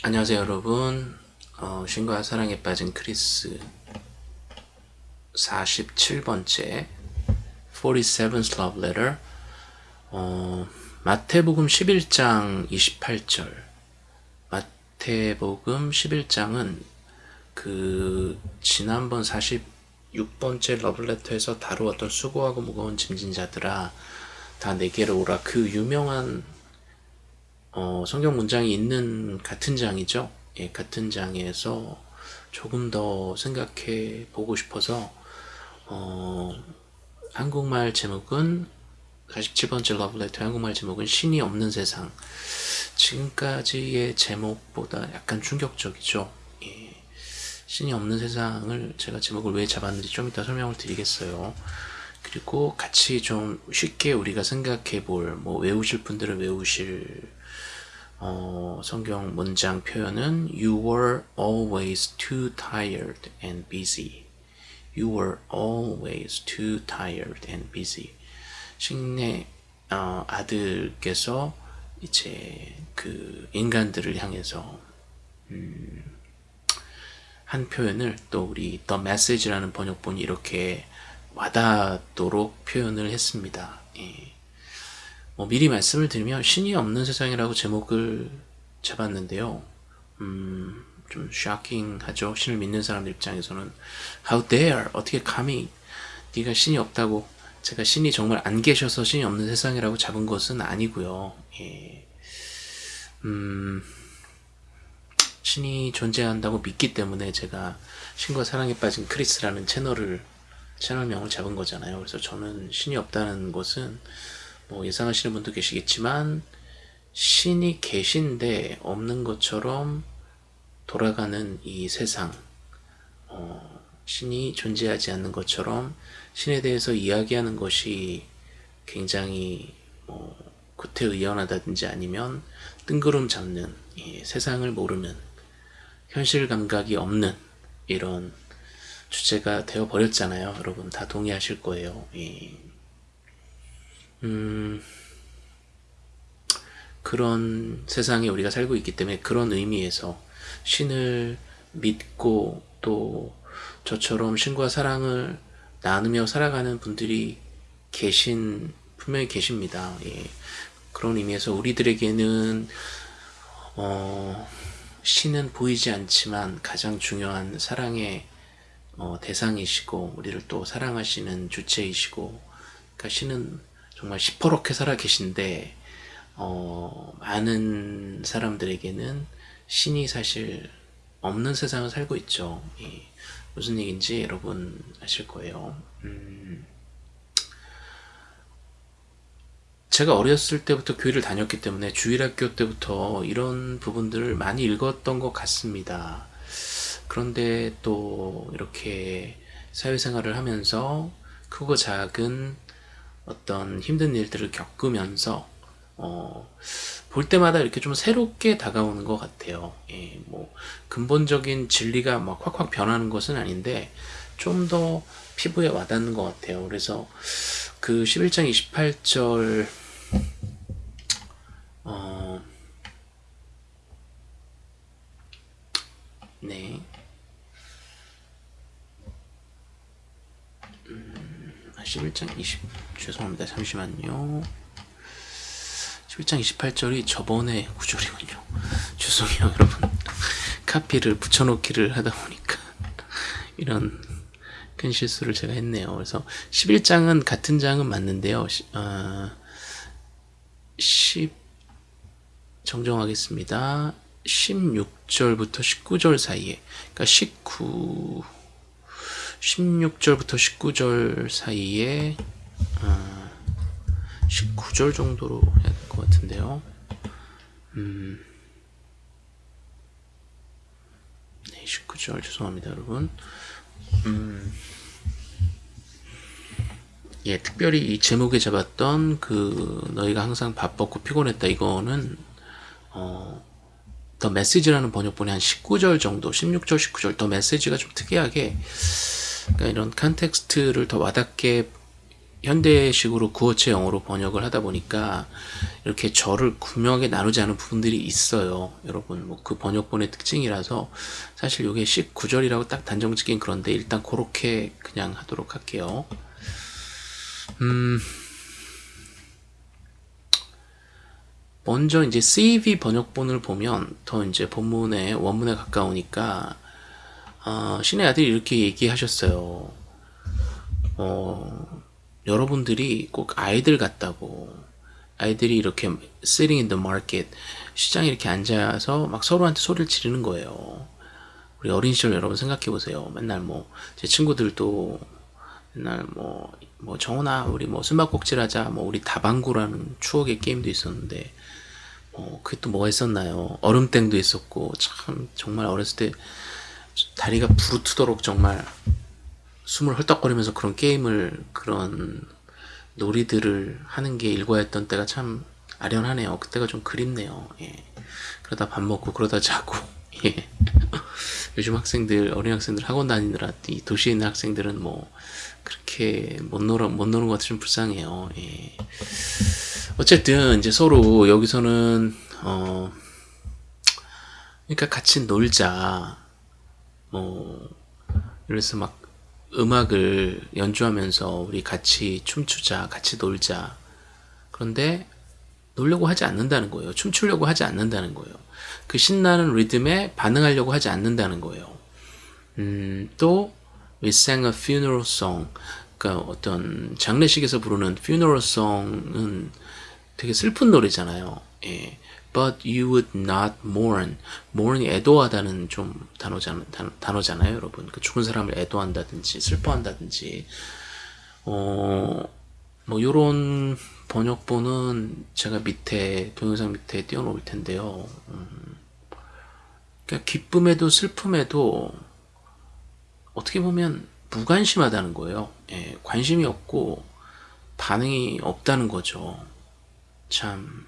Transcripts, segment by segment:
안녕하세요 여러분. 어, 신과 사랑에 빠진 크리스 47번째 47th Love Letter. 어, 마태복음 11장 28절. 마태복음 11장은 그 지난번 46번째 러블레터에서 다루었던 수고하고 무거운 짐진 자들아 다 내게로 오라. 그 유명한 어, 성경 문장이 있는 같은 장이죠. 예, 같은 장에서 조금 더 생각해 보고 싶어서 어, 한국말 제목은 47번째 러브레터 한국말 제목은 신이 없는 세상 지금까지의 제목보다 약간 충격적이죠. 예, 신이 없는 세상을 제가 제목을 왜 잡았는지 좀 이따 설명을 드리겠어요. 그리고 같이 좀 쉽게 우리가 생각해 볼, 뭐 외우실 분들은 외우실 어, 성경 문장 표현은 You were always too tired and busy. You were always too tired and busy. 식내 어, 아들께서 이제 그 인간들을 향해서 음, 한 표현을 또 우리 The Message라는 번역본이 이렇게 와닿도록 표현을 했습니다. 예. 뭐 미리 말씀을 드리면 신이 없는 세상이라고 제목을 잡았는데요. 음, 좀 샤킹하죠. 신을 믿는 사람들 입장에서는 How dare 어떻게 감히 네가 신이 없다고 제가 신이 정말 안 계셔서 신이 없는 세상이라고 잡은 것은 아니고요. 예. 음, 신이 존재한다고 믿기 때문에 제가 신과 사랑에 빠진 크리스라는 채널을 채널명을 잡은 거잖아요. 그래서 저는 신이 없다는 것은 뭐 예상하시는 분도 계시겠지만 신이 계신데 없는 것처럼 돌아가는 이 세상 어, 신이 존재하지 않는 것처럼 신에 대해서 이야기하는 것이 굉장히 뭐 구태의연하다든지 아니면 뜬구름 잡는 세상을 모르는 현실 감각이 없는 이런 주제가 되어 버렸잖아요. 여러분 다 동의하실 거예요. 예. 음, 그런 세상에 우리가 살고 있기 때문에 그런 의미에서 신을 믿고 또 저처럼 신과 사랑을 나누며 살아가는 분들이 계신 분명히 계십니다. 예. 그런 의미에서 우리들에게는 어, 신은 보이지 않지만 가장 중요한 사랑의 어, 대상이시고 우리를 또 사랑하시는 주체이시고 그러니까 신은 정말 시퍼렇게 살아 계신데 어, 많은 사람들에게는 신이 사실 없는 세상을 살고 있죠. 예, 무슨 얘기인지 여러분 아실 거예요. 음, 제가 어렸을 때부터 교회를 다녔기 때문에 주일학교 때부터 이런 부분들을 많이 읽었던 것 같습니다. 그런데 또 이렇게 사회생활을 하면서 크고 작은 어떤 힘든 일들을 겪으면서 어, 볼 때마다 이렇게 좀 새롭게 다가오는 것 같아요. 예, 뭐 근본적인 진리가 막 확확 변하는 것은 아닌데 좀 더 피부에 와닿는 것 같아요. 그래서 그 11장 28절 어, 네. 음, 11장 20 죄송합니다. 잠시만요. 11장 28절이 저번에 구절이군요. 죄송해요, 여러분. 카피를 붙여놓기를 하다 보니까 이런 큰 실수를 제가 했네요. 그래서 11장은 같은 장은 맞는데요. 어, 10 정정하겠습니다. 16절부터 19절 사이에 그러니까 19 16절부터 19절 사이에 19절 어, 정도로 해야 될 것 같은데요. 음, 네, 19절 죄송합니다, 여러분. 음, 예, 특별히 이 제목에 잡았던 그 너희가 항상 바빴고 피곤했다 이거는 어, The Message라는 번역본이 한 19절 정도, 16절, 19절 The Message가 좀 특이하게 그러니까 이런 context를 더 와닿게 현대식으로 구어체 영어로 번역을 하다 보니까 이렇게 절을 구명하게 나누지 않은 부분들이 있어요. 여러분 뭐 그 번역본의 특징이라서 사실 이게 19절이라고 딱 단정 짓긴 그런데 일단 그렇게 그냥 하도록 할게요. 음 먼저 이제 CV 번역본을 보면 더 이제 본문의 원문에 가까우니까 어, 신의 아들이 이렇게 얘기하셨어요. 어, 여러분들이 꼭 아이들 같다고 아이들이 이렇게 sitting in the market 시장에 이렇게 앉아서 막 서로한테 소리를 지르는 거예요. 우리 어린 시절 여러분 생각해 보세요. 맨날 뭐 제 친구들도 맨날 뭐, 뭐 정훈아 우리 뭐 숨바꼭질 하자 뭐 우리 다방구라는 추억의 게임도 있었는데 어, 그게 또 뭐가 있었나요? 얼음땡도 있었고 참 정말 어렸을 때 다리가 부르트도록 정말 숨을 헐떡거리면서 그런 게임을 그런 놀이들을 하는 게 일과였던 때가 참 아련하네요. 그때가 좀 그립네요. 예. 그러다 밥 먹고 그러다 자고 예. 요즘 학생들 어린 학생들 학원 다니느라 이 도시에 있는 학생들은 뭐 그렇게 못 놀아 못 노는 것 같아 좀 불쌍해요. 예. 어쨌든 이제 서로 여기서는 어 그러니까 같이 놀자 뭐 그래서 막 음악을 연주하면서 우리 같이 춤추자 같이 놀자. 그런데 놀려고 하지 않는다는 거예요. 춤추려고 하지 않는다는 거예요. 그 신나는 리듬에 반응하려고 하지 않는다는 거예요. 음, 또 We sang a funeral song. 그러니까 어떤 장례식에서 부르는 funeral song은 되게 슬픈 노래잖아요. 예. But you would not mourn. mourn이 애도하다는 좀 단어잖아, 단어잖아요, 여러분. 그 죽은 사람을 애도한다든지 슬퍼한다든지 어, 뭐 요런 번역본은 제가 밑에 동영상 밑에 띄워놓을 텐데요. 음, 그러니까 기쁨에도 슬픔에도 어떻게 보면 무관심하다는 거예요. 예, 관심이 없고 반응이 없다는 거죠. 참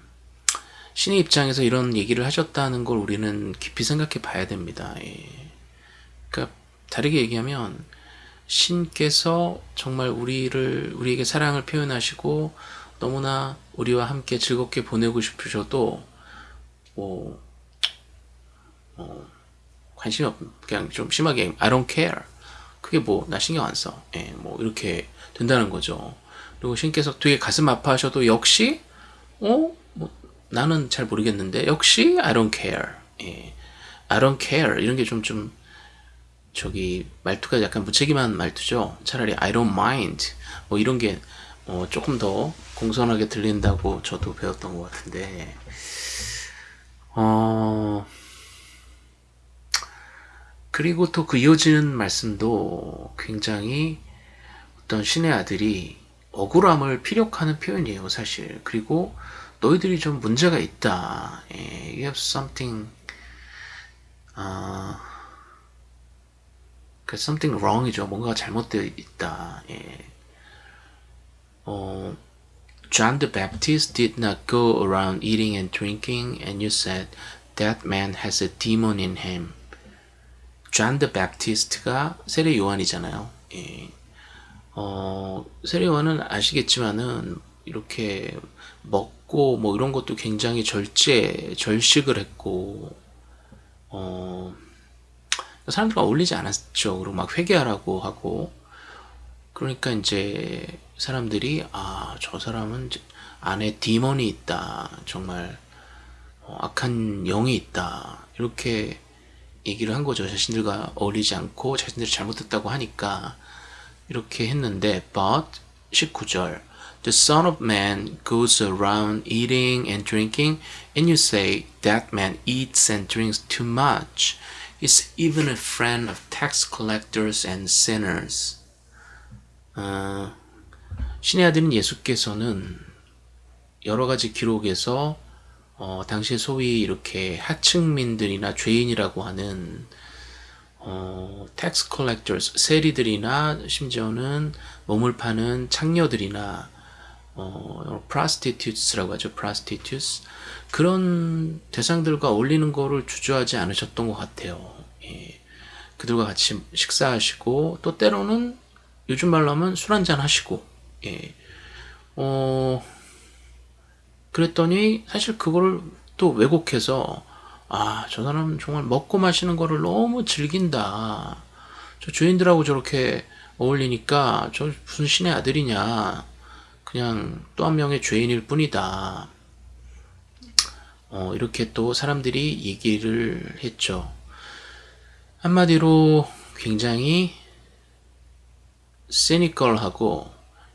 신의 입장에서 이런 얘기를 하셨다는 걸 우리는 깊이 생각해 봐야 됩니다. 예. 그러니까 다르게 얘기하면 신께서 정말 우리를 우리에게 사랑을 표현하시고 너무나 우리와 함께 즐겁게 보내고 싶으셔도 뭐, 뭐 관심이 없 그냥 좀 심하게 I don't care 그게 뭐 나 신경 안 써. 예, 뭐 이렇게 된다는 거죠. 그리고 신께서 되게 가슴 아파하셔도 역시 어? 뭐 나는 잘 모르겠는데 역시 I don't care. 예. I don't care 이런 게좀좀 저기 말투가 약간 무책임한 말투죠. 차라리 I don't mind 뭐 이런 게 어, 조금 더 공손하게 들린다고 저도 배웠던 것 같은데 어 그리고 또 그 이어지는 말씀도 굉장히 어떤 신의 아들이 억울함을 피력하는 표현이에요 사실 그리고 너희들이 좀 문제가 있다. 예, you have something, 아, 그 something wrong이죠. 뭔가 잘못되어 있다. 예. 어, John the Baptist did not go around eating and drinking, and you said that man has a demon in him. John the Baptist가 세례 요한이잖아요. 예. 어, 세례 요한은 아시겠지만은 이렇게 먹고 뭐 이런 것도 굉장히 절제 절식을 했고 어 사람들과 어울리지 않았죠. 그리고 막 회개하라고 하고 그러니까 이제 사람들이 아 저 사람은 안에 디몬이 있다. 정말 어, 악한 영이 있다. 이렇게 얘기를 한 거죠. 자신들과 어울리지 않고 자신들이 잘못했다고 하니까 이렇게 했는데 but 19절 The Son of Man goes around eating and drinking, and you say, That man eats and drinks too much. He's even a friend of tax collectors and sinners. 어, 신의 아들인 예수께서는 여러 가지 기록에서 어, 당시 소위 이렇게 하층민들이나 죄인이라고 하는 어, tax collectors 세리들이나 심지어는 몸을 파는 창녀들이나 어, prostitutes라고 하죠. prostitutes. 그런 대상들과 어울리는 거를 주저하지 않으셨던 것 같아요. 예. 그들과 같이 식사하시고 또 때로는 요즘 말로 하면 술 한잔 하시고 예. 어, 그랬더니 사실 그거를 또 왜곡해서 아, 저 사람 정말 먹고 마시는 거를 너무 즐긴다. 저 주인들하고 저렇게 어울리니까 저 무슨 신의 아들이냐. 그냥 또 한 명의 죄인일 뿐이다. 어, 이렇게 또 사람들이 얘기를 했죠. 한마디로 굉장히 세니컬하고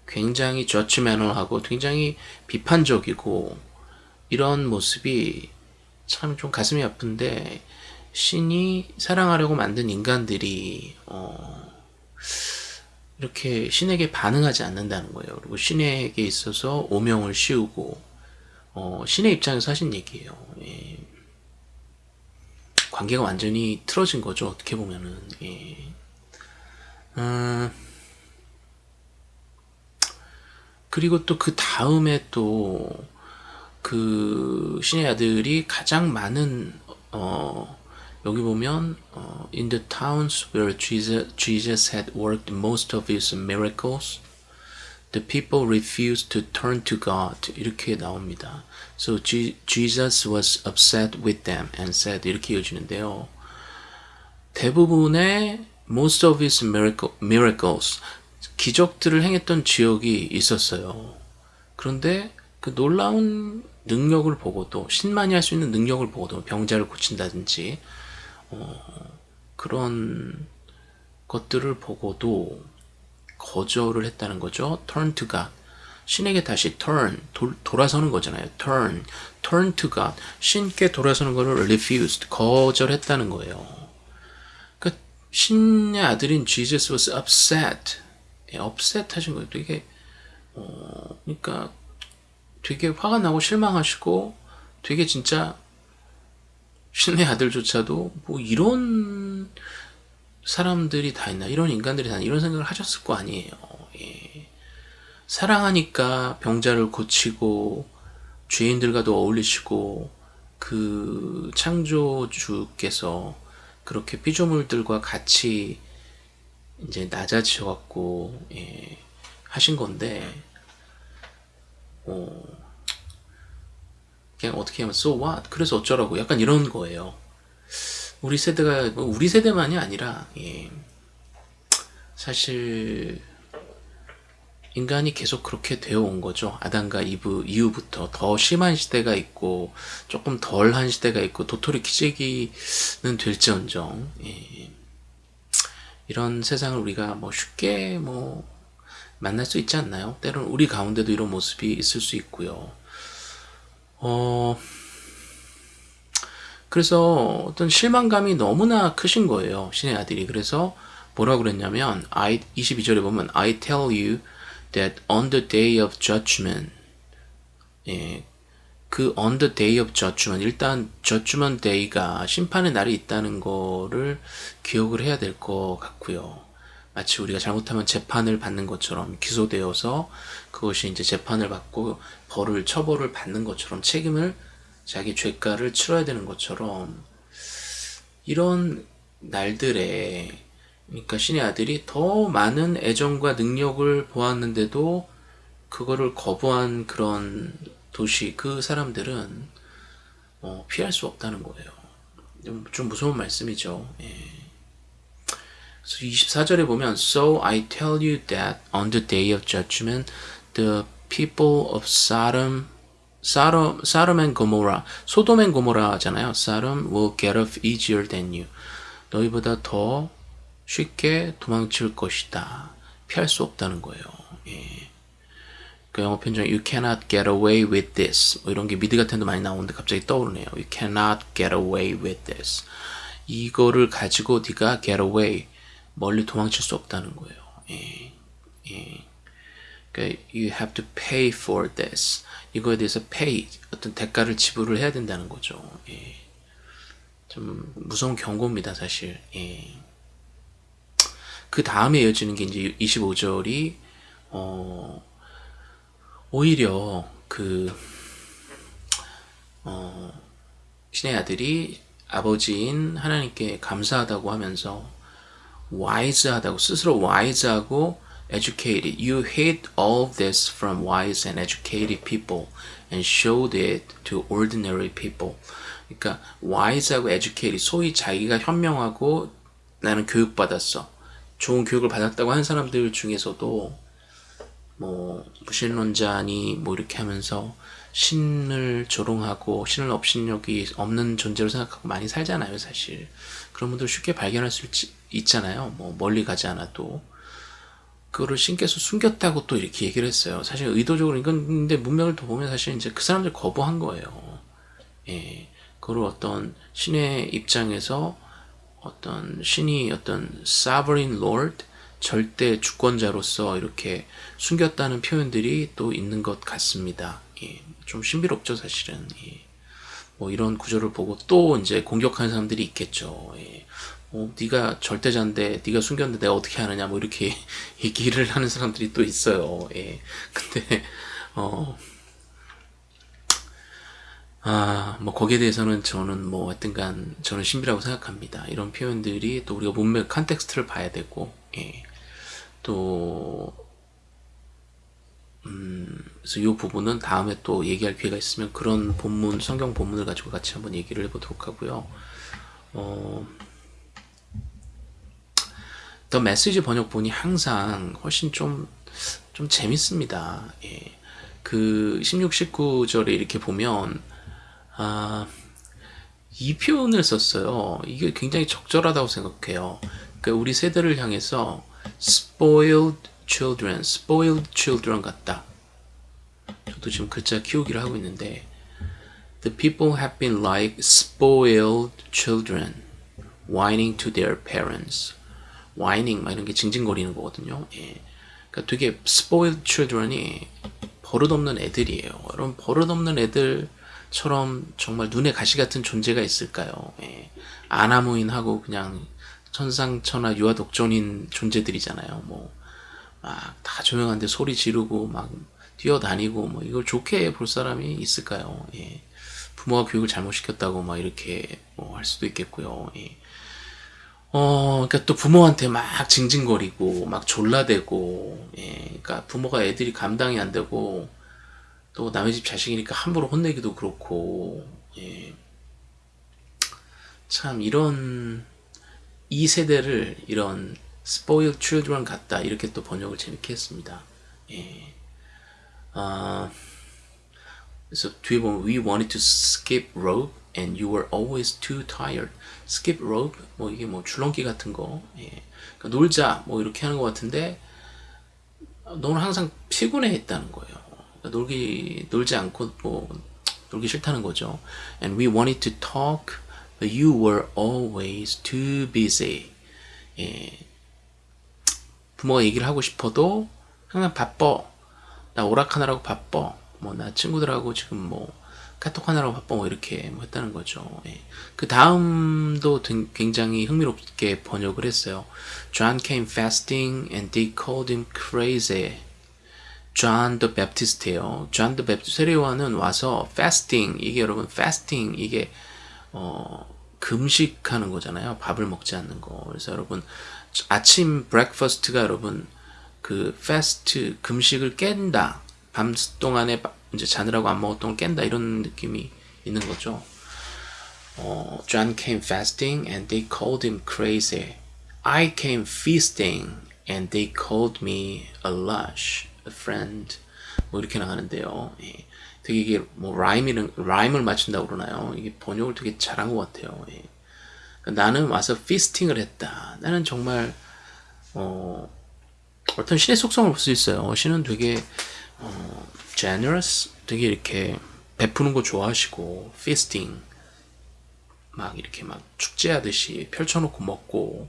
굉장히 저치매너하고 굉장히 비판적이고 이런 모습이 참 좀 가슴이 아픈데 신이 사랑하려고 만든 인간들이 어 이렇게 신에게 반응하지 않는다는 거예요. 그리고 신에게 있어서 오명을 씌우고 어 신의 입장에서 하신 얘기예요. 예. 관계가 완전히 틀어진 거죠. 어떻게 보면은 예. 음, 그리고 또 그 다음에 또 그 신의 아들이 가장 많은 어 여기 보면 어, in the towns where Jesus, Jesus had worked most of his miracles the people refused to turn to God 이렇게 나옵니다. So Jesus was upset with them and said 이렇게 이어지는데요. 대부분의 most of his miracle, miracles 기적들을 행했던 지역이 있었어요. 그런데 그 놀라운 능력을 보고도 신만이 할 수 있는 능력을 보고도 병자를 고친다든지 어, 그런 것들을 보고도 거절을 했다는 거죠. turn to God. 신에게 다시 turn, 도, 돌아서는 거잖아요. turn, turn to God. 신께 돌아서는 것을 refused, 거절했다는 거예요. 그러니까 신의 아들인 Jesus was upset. 예, upset 하신 거예요. 되게, 어, 그러니까 되게 화가 나고 실망하시고 되게 진짜 신의 아들조차도 뭐 이런 사람들이 다 있나? 이런 인간들이 다 이런 생각을 하셨을 거 아니에요. 예. 사랑하니까 병자를 고치고 죄인들과도 어울리시고 그 창조주께서 그렇게 피조물들과 같이 이제 낮아지셔 갖고 예, 하신 건데 어, 그냥 어떻게 하면 so what? 그래서 어쩌라고 약간 이런 거예요. 우리 세대가 뭐 우리 세대만이 아니라 예, 사실 인간이 계속 그렇게 되어 온 거죠. 아담과 이브 이후부터 더 심한 시대가 있고 조금 덜한 시대가 있고 도토리 키재기는 될지언정 예, 이런 세상을 우리가 뭐 쉽게 뭐 만날 수 있지 않나요? 때로는 우리 가운데도 이런 모습이 있을 수 있고요. 어, 그래서 어떤 실망감이 너무나 크신 거예요. 신의 아들이. 그래서 뭐라 그랬냐면, I, 22절에 보면, I tell you that on the day of judgment, 예, 그 on the day of judgment, 일단 judgment day가 심판의 날이 있다는 거를 기억을 해야 될 것 같고요. 마치 우리가 잘못하면 재판을 받는 것처럼 기소되어서 그것이 이제 재판을 받고 벌을 처벌을 받는 것처럼 책임을 자기 죄가를 치러야 되는 것처럼 이런 날들에 그러니까 신의 아들이 더 많은 애정과 능력을 보았는데도 그거를 거부한 그런 도시 그 사람들은 어, 피할 수 없다는 거예요. 좀 무서운 말씀이죠. 예. 24절에 보면 So I tell you that on the day of judgment the people of Sodom Sodom, Sodom and Gomorrah 소돔 앤 고모라잖아요. Sodom will get off easier than you. 너희보다 더 쉽게 도망칠 것이다. 피할 수 없다는 거예요. 예. 그 영어 편중 You cannot get away with this 뭐 이런 게 미드 같은 데 많이 나오는데 갑자기 떠오르네요. You cannot get away with this. 이거를 가지고 네가 get away 멀리 도망칠 수 없다는 거예요. 예, 예. 그러니까 you have to pay for this. 이거에 대해서 pay 어떤 대가를 지불을 해야 된다는 거죠. 예. 좀 무서운 경고입니다, 사실. 예. 그 다음에 이어지는 게 이제 25절이 어, 오히려 그 어, 신의 아들이 아버지인 하나님께 감사하다고 하면서 와이즈하다고 스스로 와이즈하고 educated. You hid all this from wise and educated people and showed it to ordinary people. 그러니까 wise하고 educated, 소위 자기가 현명하고 나는 교육받았어. 좋은 교육을 받았다고 하는 사람들 중에서도 뭐 무신론자니 뭐 이렇게 하면서 신을 조롱하고 신을 업신력이 없는 존재로 생각하고 많이 살잖아요 사실 그런 분들 쉽게 발견할 수 있, 있잖아요 뭐 멀리 가지 않아도 그거를 신께서 숨겼다고 또 이렇게 얘기를 했어요 사실 의도적으로 이건 근데 문맥을 더 보면 사실 이제 그 사람들 거부한 거예요 예 그걸 어떤 신의 입장에서 어떤 신이 어떤 sovereign lord 절대 주권자로서 이렇게 숨겼다는 표현들이 또 있는 것 같습니다. 예, 좀 신비롭죠 사실은. 예. 뭐 이런 구조를 보고 또 이제 공격하는 사람들이 있겠죠. 예. 어, 네가 절대자인데 네가 숨겼는데 내가 어떻게 하느냐 뭐 이렇게 얘기를 하는 사람들이 또 있어요. 예. 근데 어. 아, 뭐 거기에 대해서는 저는 뭐 하여튼간 저는 신비라고 생각합니다. 이런 표현들이 또 우리가 문맥 컨텍스트를 봐야 되고 예. 또 음, 그래서 이 부분은 다음에 또 얘기할 기회가 있으면 그런 본문, 성경 본문을 가지고 같이 한번 얘기를 해보도록 하고요. 어, 더 메시지 번역본이 항상 훨씬 좀, 좀 재밌습니다. 예. 그 16, 19절에 이렇게 보면, 아, 이 표현을 썼어요. 이게 굉장히 적절하다고 생각해요. 그러니까 우리 세대를 향해서 spoiled children, spoiled children 같다. 저도 지금 글자 키우기를 하고 있는데 The people have been like spoiled children, whining to their parents. Whining 막 이런 게 징징거리는 거거든요. 예. 그러니까 되게 spoiled children이 버릇없는 애들이에요. 여러분 버릇없는 애들처럼 정말 눈에 가시 같은 존재가 있을까요? 예. 아나무인하고 그냥 천상천하 유아독존인 존재들이잖아요. 뭐 막 다 조용한데 소리 지르고 막 뛰어다니고 뭐 이걸 좋게 볼 사람이 있을까요? 예. 부모가 교육을 잘못 시켰다고 막 이렇게 뭐 할 수도 있겠고요. 예. 어, 그러니까 또 부모한테 막 징징거리고 막 졸라대고, 예. 그러니까 부모가 애들이 감당이 안 되고 또 남의 집 자식이니까 함부로 혼내기도 그렇고, 예. 참 이런 이 세대를 이런 spoiled children 같다 이렇게 또 번역을 재밌게 했습니다. 예. 아, 그래서 뒤에 보면 we wanted to skip rope and you were always too tired. Skip rope 뭐 이게 뭐 줄넘기 같은 거. 예. 그러니까 놀자 뭐 이렇게 하는 것 같은데 너는 항상 피곤해 했다는 거예요. 그러니까 놀기 놀지 않고 뭐 놀기 싫다는 거죠. And we wanted to talk But you were always too busy. 예. 부모가 얘기를 하고 싶어도 항상 바빠. 나 오락하느라고 바빠. 뭐 나 친구들하고 지금 뭐 카톡 하느라고 바빠. 뭐 이렇게 뭐 했다는 거죠. 예. 그 다음도 굉장히 흥미롭게 번역을 했어요. John came fasting and they called him crazy. John the Baptist예요. John the Baptist 세례요한은 와서 fasting 이게 여러분 fasting 이게 어, 금식하는 거잖아요. 밥을 먹지 않는 거. 그래서 여러분 아침 breakfast가 여러분 그 fast 금식을 깬다. 밤 동안에 이제 자느라고 안 먹었던 걸 깬다 이런 느낌이 있는 거죠. 어, John came fasting and they called him crazy. I came feasting and they called me a lush, a friend. 뭐 이렇게 나가는데요. 예. 되게 이게 뭐 rhyme이는 rhyme을 맞춘다고 그러나요? 이게 번역을 되게 잘한 것 같아요. 예. 그러니까 나는 와서 피스팅을 했다. 나는 정말 어, 어떤 신의 속성을 볼 수 있어요. 신은 되게 어, generous, 되게 이렇게 베푸는 거 좋아하시고 feasting 막 이렇게 막 축제하듯이 펼쳐놓고 먹고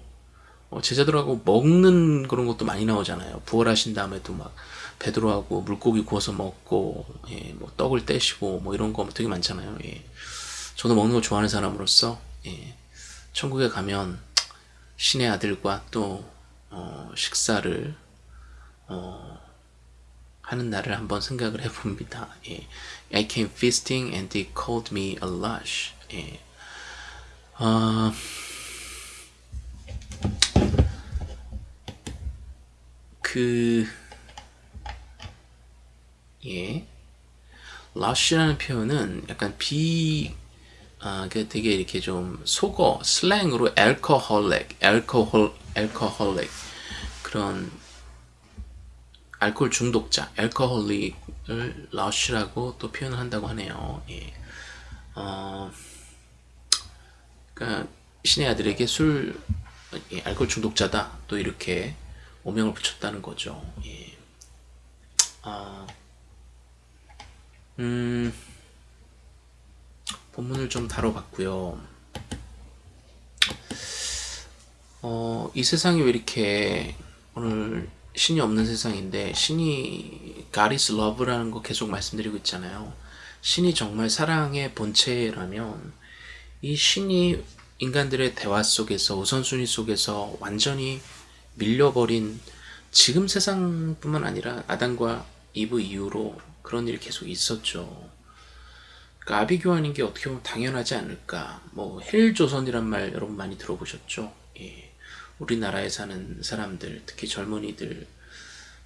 어, 제자들하고 먹는 그런 것도 많이 나오잖아요. 부활하신 다음에도 막 베드로하고 물고기 구워서 먹고 예, 뭐 떡을 떼시고 뭐 이런 거 되게 많잖아요. 예. 저도 먹는 거 좋아하는 사람으로서 예, 천국에 가면 신의 아들과 또 어, 식사를 어, 하는 날을 한번 생각을 해봅니다. 예. I came feasting and they called me a lush. 예. 어, 그 예. lush라는 표현은 약간 비 아, 그 되게 이렇게 좀 속어 슬랭으로 alcoholic, alcohol, alcoholic 그런 알코올 중독자, alcoholic을 lush라고 또 표현을 한다고 하네요. 예. 어, 그러니까 신의 아들에게 술 예, 알코올 중독자다 또 이렇게 오명을 붙였다는 거죠. 예. 아, 음, 본문을 좀 다뤄봤고요. 어, 이 세상이 왜 이렇게 오늘 신이 없는 세상인데 신이 is love라는 거 계속 말씀드리고 있잖아요. 신이 정말 사랑의 본체라면 이 신이 인간들의 대화 속에서 우선순위 속에서 완전히 밀려버린 지금 세상뿐만 아니라 아담과 이브 이후로 그런 일이 계속 있었죠. 그러니까 아비규환인 게 어떻게 보면 당연하지 않을까. 뭐 헬조선이란 말 여러분 많이 들어보셨죠? 예. 우리나라에 사는 사람들, 특히 젊은이들,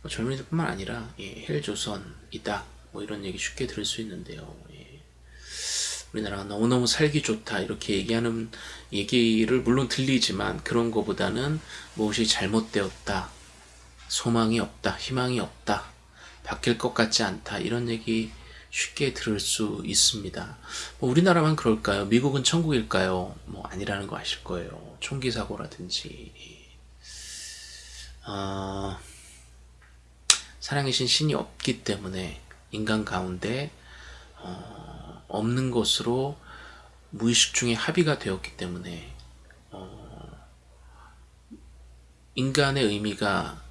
뭐 젊은이들뿐만 아니라 예, 헬조선이다. 뭐 이런 얘기 쉽게 들을 수 있는데요. 예. 우리나라가 너무너무 살기 좋다 이렇게 얘기하는 얘기를 물론 들리지만 그런 거보다는 무엇이 잘못되었다 소망이 없다 희망이 없다 바뀔 것 같지 않다 이런 얘기 쉽게 들을 수 있습니다. 뭐 우리나라만 그럴까요? 미국은 천국일까요? 뭐 아니라는 거 아실 거예요. 총기 사고라든지. 어, 사랑이신 신이 없기 때문에 인간 가운데 어, 없는 것으로 무의식 중에 합의가 되었기 때문에 어, 인간의 의미가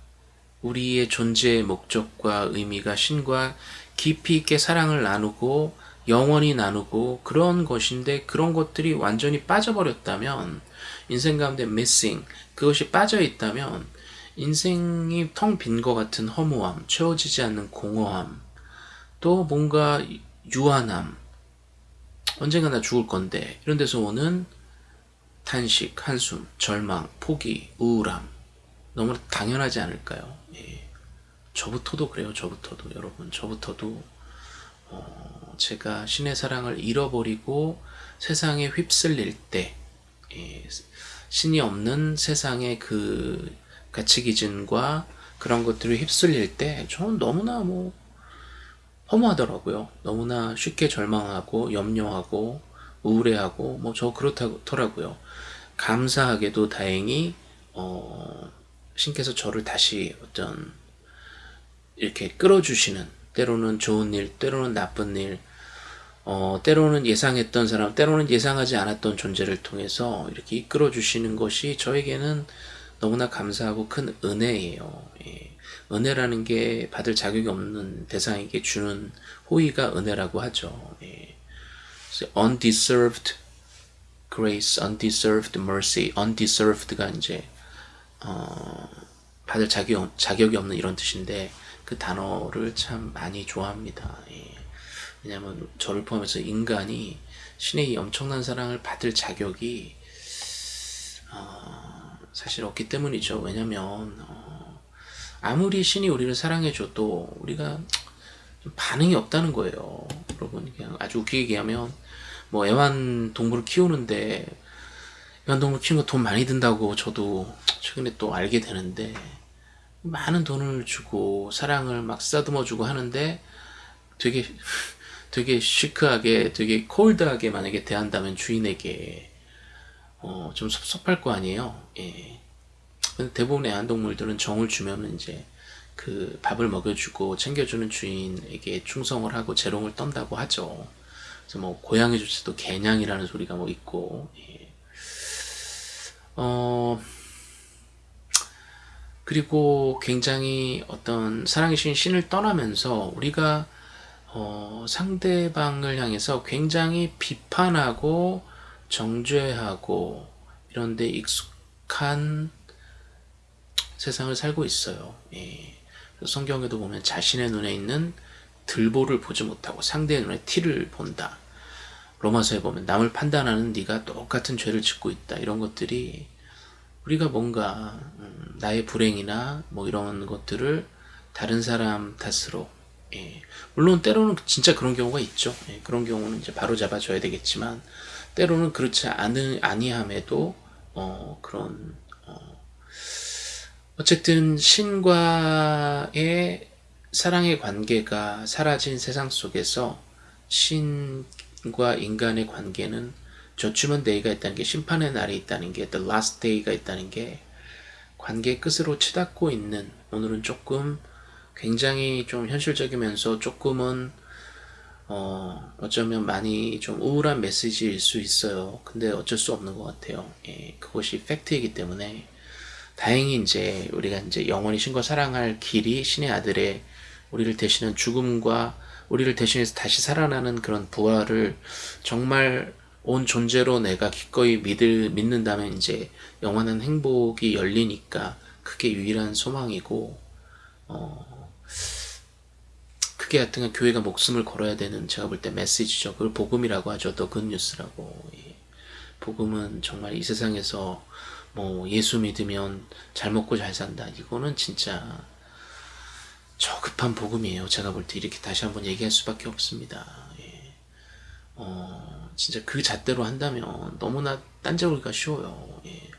우리의 존재의 목적과 의미가 신과 깊이 있게 사랑을 나누고 영원히 나누고 그런 것인데 그런 것들이 완전히 빠져버렸다면 인생 가운데 missing 그것이 빠져 있다면 인생이 텅 빈 것 같은 허무함 채워지지 않는 공허함 또 뭔가 유한함 언젠가 나 죽을 건데 이런 데서 오는 탄식, 한숨, 절망, 포기, 우울함 너무 당연하지 않을까요? 예. 저부터도 그래요. 저부터도 여러분 저부터도 어, 제가 신의 사랑을 잃어버리고 세상에 휩쓸릴 때 예, 신이 없는 세상의 그 가치 기준과 그런 것들을 휩쓸릴 때 저는 너무나 뭐 허무하더라고요. 너무나 쉽게 절망하고 염려하고 우울해하고 뭐 저 그렇더라고요. 감사하게도 다행히 어, 신께서 저를 다시 어떤 이렇게 끌어주시는 때로는 좋은 일, 때로는 나쁜 일, 어, 때로는 예상했던 사람, 때로는 예상하지 않았던 존재를 통해서 이렇게 이끌어 주시는 것이 저에게는 너무나 감사하고 큰 은혜예요. 예. 은혜라는 게 받을 자격이 없는 대상에게 주는 호의가 은혜라고 하죠. 예. undeserved grace, undeserved mercy, undeserved가 이제 어, 받을 자격, 자격이 없는 이런 뜻인데 그 단어를 참 많이 좋아합니다. 예. 왜냐하면 저를 포함해서 인간이 신의 이 엄청난 사랑을 받을 자격이 어, 사실 없기 때문이죠. 왜냐하면 어, 아무리 신이 우리를 사랑해줘도 우리가 반응이 없다는 거예요. 여러분 그냥 아주 웃기게 얘기하면 뭐 애완동물을 키우는데 애완동물 키우는 거 돈 많이 든다고 저도 최근에 또 알게 되는데 많은 돈을 주고 사랑을 막 쓰다듬어 주고 하는데 되게 되게 시크하게 되게 콜드하게 만약에 대한다면 주인에게 어, 좀 섭섭할 거 아니에요 예. 근데 대부분의 애완동물들은 정을 주면 이제 그 밥을 먹여주고 챙겨주는 주인에게 충성을 하고 재롱을 떤다고 하죠 그래서 뭐 고양이 조차도 개냥이라는 소리가 뭐 있고 예. 어 그리고 굉장히 어떤 사랑이신 신을 떠나면서 우리가 어, 상대방을 향해서 굉장히 비판하고 정죄하고 이런 데 익숙한 세상을 살고 있어요. 예. 성경에도 보면 자신의 눈에 있는 들보를 보지 못하고 상대의 눈에 티를 본다. 로마서에 보면 남을 판단하는 네가 똑같은 죄를 짓고 있다. 이런 것들이 우리가 뭔가 음, 나의 불행이나 뭐 이런 것들을 다른 사람 탓으로 예. 물론 때로는 진짜 그런 경우가 있죠. 예. 그런 경우는 이제 바로 잡아줘야 되겠지만 때로는 그렇지 않은 아니함에도 어, 그런 어, 어쨌든 신과의 사랑의 관계가 사라진 세상 속에서 신과 인간의 관계는 Judgment Day가 있다는 게 심판의 날이 있다는 게 The Last Day가 있다는 게 관계 끝으로 치닫고 있는 오늘은 조금 굉장히 좀 현실적이면서 조금은 어, 어쩌면 많이 좀 우울한 메시지일 수 있어요. 근데 어쩔 수 없는 것 같아요. 예, 그것이 팩트이기 때문에 다행히 이제 우리가 이제 영원히 신과 사랑할 길이 신의 아들의 우리를 대신한 죽음과 우리를 대신해서 다시 살아나는 그런 부활을 정말 온 존재로 내가 기꺼이 믿을, 믿는다면 이제 영원한 행복이 열리니까 그게 유일한 소망이고, 어, 그게 하여튼 교회가 목숨을 걸어야 되는 제가 볼 때 메시지죠. 그걸 복음이라고 하죠. 더 굿뉴스라고. 예. 복음은 정말 이 세상에서 뭐 예수 믿으면 잘 먹고 잘 산다. 이거는 진짜 저급한 복음이에요. 제가 볼 때 이렇게 다시 한번 얘기할 수밖에 없습니다. 예. 어, 진짜 그 잣대로 한다면 너무나 딴지우기가 쉬워요. 예.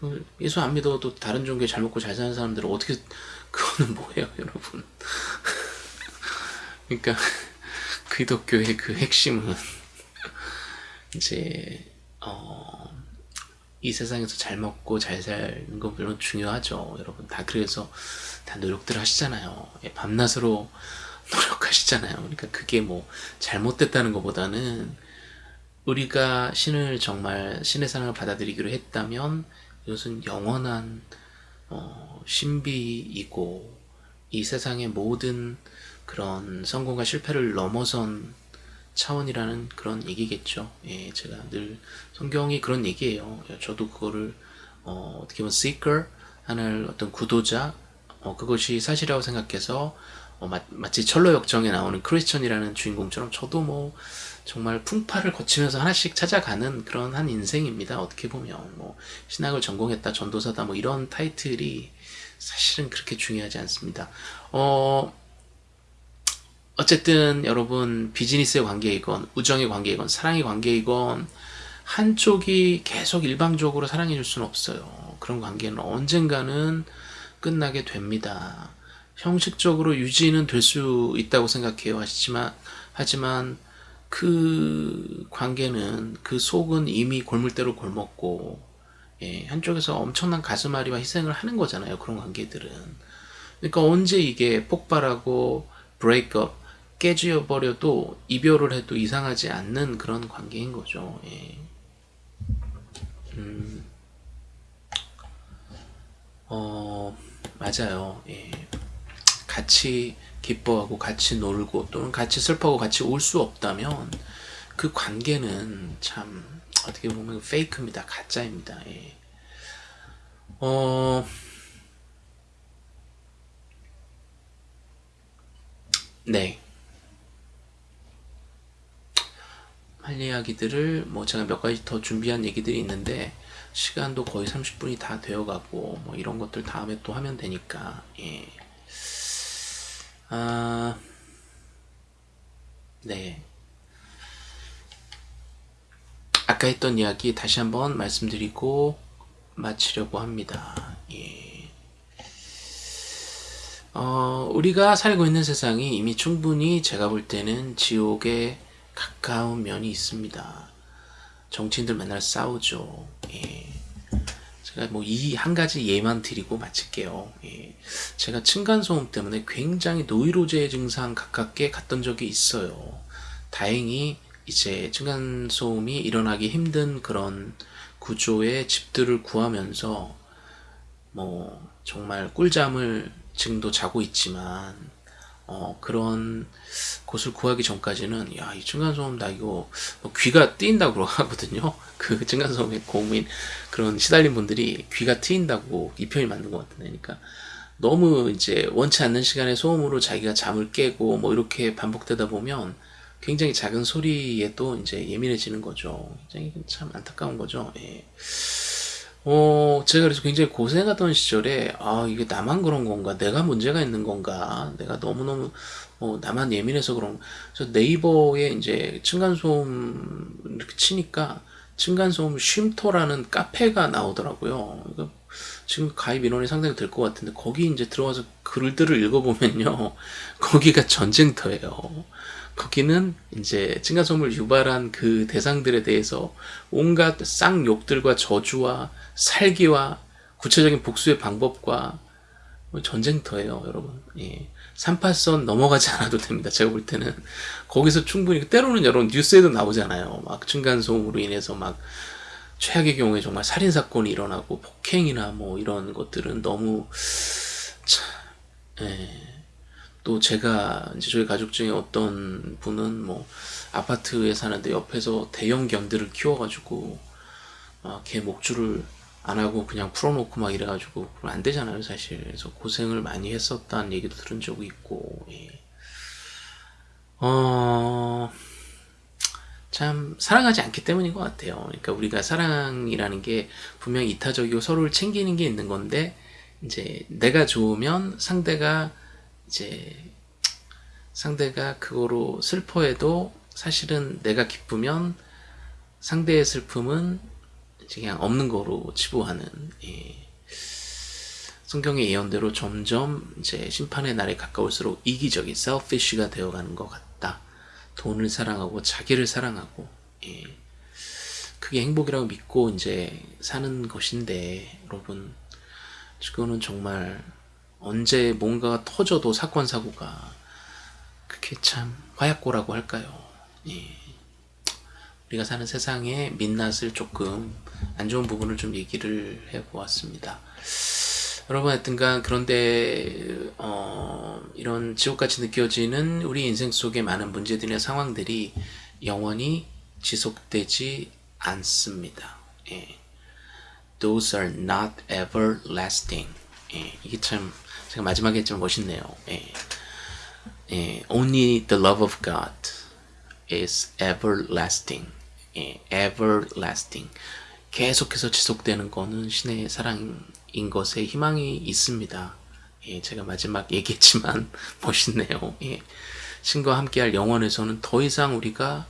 그 예수 안 믿어도 다른 종교에 잘 먹고 잘 사는 사람들은 어떻게 그거는 뭐예요, 여러분? 그러니까 기독교의 그 핵심은 이제 어, 이 세상에서 잘 먹고 잘 사는 건 물론 중요하죠. 여러분 다 그래서 다 노력들 하시잖아요. 예, 밤낮으로 노력하시잖아요. 그러니까 그게 뭐 잘못됐다는 것보다는 우리가 신을 정말 신의 사랑을 받아들이기로 했다면 이것은 영원한 어, 신비이고 이 세상의 모든 그런 성공과 실패를 넘어선 차원이라는 그런 얘기겠죠. 예, 제가 늘 성경이 그런 얘기예요. 저도 그거를 어, 떻게 보면 seeker 하는 어떤 구도자 어, 그것이 사실이라고 생각해서 어, 마, 마치 철로 역정에 나오는 크리스천이라는 주인공처럼 저도 뭐 정말 풍파를 거치면서 하나씩 찾아가는 그런 한 인생입니다. 어떻게 보면 뭐 신학을 전공했다, 전도사다 뭐 이런 타이틀이 사실은 그렇게 중요하지 않습니다. 어, 어쨌든 여러분 비즈니스의 관계이건 우정의 관계이건 사랑의 관계이건 한쪽이 계속 일방적으로 사랑해 줄 수는 없어요. 그런 관계는 언젠가는 끝나게 됩니다. 형식적으로 유지는 될 수 있다고 생각해요. 하지만 하지만 그 관계는 그 속은 이미 골물대로 골먹고 예, 한쪽에서 엄청난 가슴앓이와 희생을 하는 거잖아요. 그런 관계들은. 그러니까 언제 이게 폭발하고 브레이크업 깨져 버려도 이별을 해도 이상하지 않는 그런 관계인 거죠. 예. 음, 어, 맞아요. 예. 같이 기뻐하고 같이 놀고 또는 같이 슬퍼하고 같이 울 수 없다면 그 관계는 참 어떻게 보면 페이크입니다. 가짜입니다. 예. 어, 네. 할 이야기들을 뭐 제가 몇 가지 더 준비한 얘기들이 있는데 시간도 거의 30분이 다 되어가고 뭐 이런 것들 다음에 또 하면 되니까 예. 아, 네. 아까 했던 이야기 다시 한번 말씀드리고 마치려고 합니다. 예. 어, 우리가 살고 있는 세상이 이미 충분히 제가 볼 때는 지옥에 가까운 면이 있습니다. 정치인들 맨날 싸우죠. 예. 제가 뭐 이 한 가지 예만 드리고 마칠게요. 예. 제가 층간소음 때문에 굉장히 노이로제 증상 가깝게 갔던 적이 있어요. 다행히 이제 층간소음이 일어나기 힘든 그런 구조의 집들을 구하면서 뭐 정말 꿀잠을 지금도 자고 있지만 어, 그런 곳을 구하기 전까지는 야 이 층간소음 나 이거 뭐 귀가 뜨인다고 하거든요. 그 층간소음에 고민 그런 시달린 분들이 귀가 트인다고 이 표현이 맞는 것 같은데. 그러니까 너무 이제 원치 않는 시간에 소음으로 자기가 잠을 깨고 뭐 이렇게 반복되다 보면 굉장히 작은 소리에도 이제 예민해지는 거죠. 굉장히 참 안타까운 거죠. 예. 어, 제가 그래서 굉장히 고생하던 시절에, 아, 이게 나만 그런 건가? 내가 문제가 있는 건가? 내가 너무너무, 어, 나만 예민해서 그런, 그래서 네이버에 이제 층간소음 이렇게 치니까, 층간소음 쉼터라는 카페가 나오더라고요. 그러니까 지금 가입 인원이 상당히 될 것 같은데, 거기 이제 들어가서 글들을 읽어보면요. 거기가 전쟁터예요. 거기는 이제 층간소음을 유발한 그 대상들에 대해서 온갖 쌍욕들과 저주와 살기와 구체적인 복수의 방법과 뭐 전쟁터예요, 여러분. 예. 38선 넘어가지 않아도 됩니다. 제가 볼 때는 거기서 충분히 때로는 여러분 뉴스에도 나오잖아요. 막 층간소음으로 인해서 막 최악의 경우에 정말 살인 사건이 일어나고 폭행이나 뭐 이런 것들은 너무 참 예. 또 제가 이제 저희 가족 중에 어떤 분은 뭐 아파트에 사는데 옆에서 대형 견들을 키워가지고 막걔 목줄을 안 하고 그냥 풀어놓고 막 이래가지고 그럼 안 되잖아요 사실 그래서 고생을 많이 했었다는 얘기도 들은 적이 있고 예. 어... 참 사랑하지 않기 때문인 것 같아요 그러니까 우리가 사랑이라는 게 분명 이타적이고 서로를 챙기는 게 있는 건데 이제 내가 좋으면 상대가 이제 상대가 그거로 슬퍼해도 사실은 내가 기쁘면 상대의 슬픔은 그냥 없는 거로 치부하는 예. 성경의 예언대로 점점 이제 심판의 날에 가까울수록 이기적인 selfish가 되어가는 것 같다. 돈을 사랑하고 자기를 사랑하고 예. 그게 행복이라고 믿고 이제 사는 것인데 여러분 그거는 정말 언제 뭔가가 터져도 사건 사고가 그게 참 화약고라고 할까요? 예. 우리가 사는 세상의 민낯을 조금 안 좋은 부분을 좀 얘기를 해보았습니다. 여러분 하여튼간 그런데 어, 이런 지옥같이 느껴지는 우리 인생 속의 많은 문제들이나 상황들이 영원히 지속되지 않습니다. 예. Those are not everlasting. 예. 이게 참 제가 마지막에 좀 멋있네요. 예. 예. Only the love of God is everlasting. 예. everlasting. 계속해서 지속되는 거는 신의 사랑인 것에 희망이 있습니다. 예, 제가 마지막 얘기했지만 멋있네요. 예, 신과 함께할 영원에서는 더 이상 우리가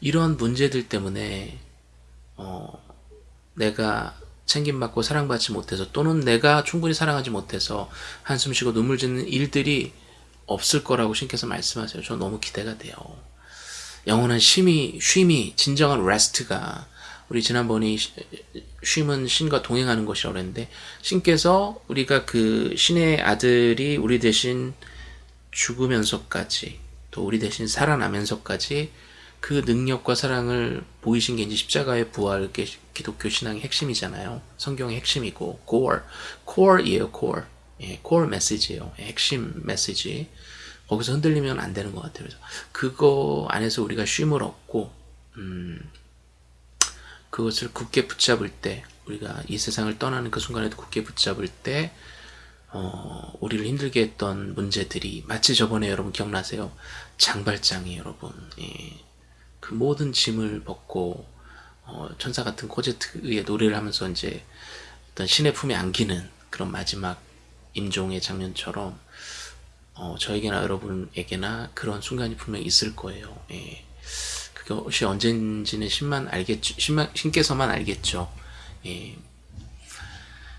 이런 문제들 때문에 어, 내가 챙김받고 사랑받지 못해서 또는 내가 충분히 사랑하지 못해서 한숨 쉬고 눈물 짓는 일들이 없을 거라고 신께서 말씀하세요. 저 너무 기대가 돼요. 영원한 쉼이, 쉼이 진정한 레스트가 우리 지난번에 쉼은 신과 동행하는 것이라고 했는데 신께서 우리가 그 신의 아들이 우리 대신 죽으면서까지 또 우리 대신 살아나면서까지 그 능력과 사랑을 보이신 게 이제 십자가의 부활 게 기독교 신앙의 핵심이잖아요. 성경의 핵심이고 core, core이에요. core. 예, core 메시지예요. 핵심 메시지. 거기서 흔들리면 안 되는 것 같아요. 그래서 그거 안에서 우리가 쉼을 얻고 음, 그것을 굳게 붙잡을 때 우리가 이 세상을 떠나는 그 순간에도 굳게 붙잡을 때 어, 우리를 힘들게 했던 문제들이 마치 저번에 여러분 기억나세요? 장발장이 여러분 예, 그 모든 짐을 벗고 어, 천사 같은 코제트의 노래를 하면서 이제 어떤 신의 품에 안기는 그런 마지막 임종의 장면처럼 어, 저에게나 여러분에게나 그런 순간이 분명히 있을 거예요. 예. 그것이 언젠지는 신만 알겠죠. 신만, 신께서만 알겠죠. 예.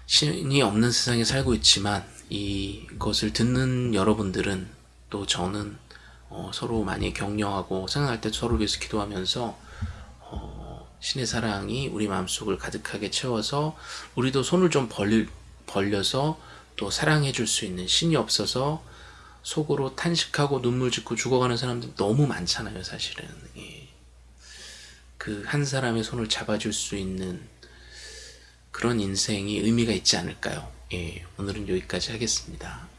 신이 없는 세상에 살고 있지만 이것을 듣는 여러분들은 또 저는 어, 서로 많이 격려하고 생각할 때 서로 위해서 기도하면서 어, 신의 사랑이 우리 마음속을 가득하게 채워서 우리도 손을 좀 벌, 벌려서 또 사랑해 줄 수 있는 신이 없어서 속으로 탄식하고 눈물 짓고 죽어가는 사람들 너무 많잖아요 사실은 예. 그 한 사람의 손을 잡아줄 수 있는 그런 인생이 의미가 있지 않을까요? 예, 오늘은 여기까지 하겠습니다.